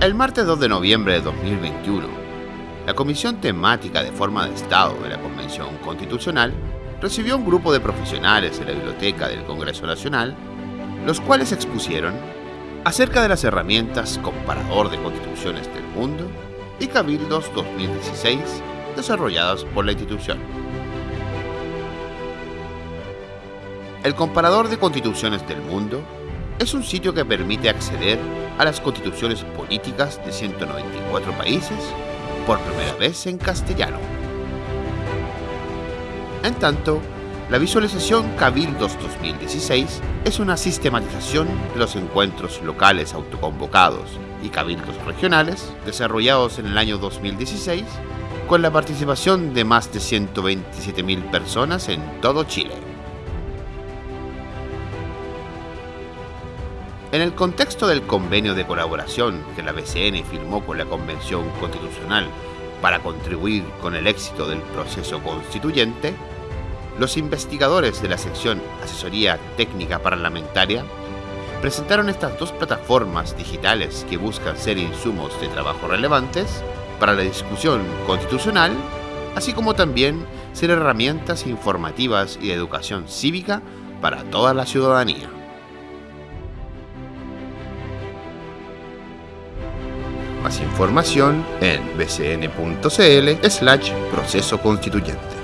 El martes 2 de noviembre de 2021, la Comisión Temática de Forma de Estado de la Convención Constitucional recibió un grupo de profesionales de la Biblioteca del Congreso Nacional, los cuales expusieron acerca de las herramientas Comparador de Constituciones del Mundo y Cabildos 2016 desarrolladas por la institución. El Comparador de Constituciones del Mundo es un sitio que permite acceder a las constituciones políticas de 194 países por primera vez en castellano. En tanto, la visualización Cabildos 2016 es una sistematización de los encuentros locales autoconvocados y cabildos regionales desarrollados en el año 2016 con la participación de más de 127.000 personas en todo Chile. En el contexto del convenio de colaboración que la BCN firmó con la Convención Constitucional para contribuir con el éxito del proceso constituyente, los investigadores de la sección Asesoría Técnica Parlamentaria presentaron estas dos plataformas digitales que buscan ser insumos de trabajo relevantes para la discusión constitucional, así como también ser herramientas informativas y de educación cívica para toda la ciudadanía. Información en bcn.cl slash proceso constituyente.